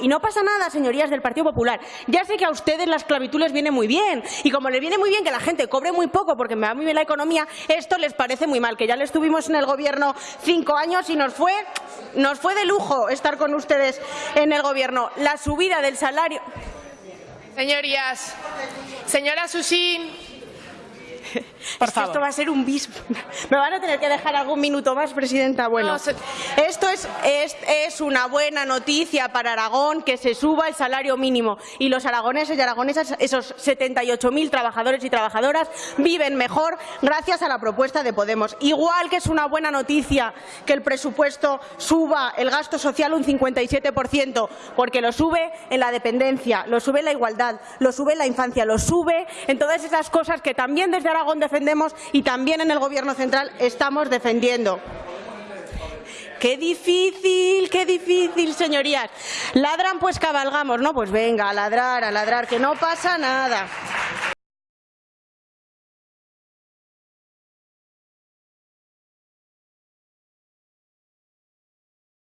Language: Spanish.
Y no pasa nada, señorías del Partido Popular. Ya sé que a ustedes la esclavitud les viene muy bien. Y como les viene muy bien que la gente cobre muy poco porque me va muy bien la economía, esto les parece muy mal. Que ya le estuvimos en el Gobierno cinco años y nos fue, nos fue de lujo estar con ustedes en el Gobierno. La subida del salario... Señorías, señora Susín, Por favor. Esto va a ser un bis. Me van a tener que dejar algún minuto más, presidenta. Bueno, es, es, una buena noticia para Aragón que se suba el salario mínimo y los aragoneses y aragonesas, esos 78.000 trabajadores y trabajadoras, viven mejor gracias a la propuesta de Podemos. Igual que es una buena noticia que el presupuesto suba el gasto social un 57%, porque lo sube en la dependencia, lo sube en la igualdad, lo sube en la infancia, lo sube en todas esas cosas que también desde Aragón defendemos y también en el Gobierno central estamos defendiendo. Qué difícil, qué difícil, señorías. Ladran, pues cabalgamos, ¿no? Pues venga, a ladrar, a ladrar, que no pasa nada.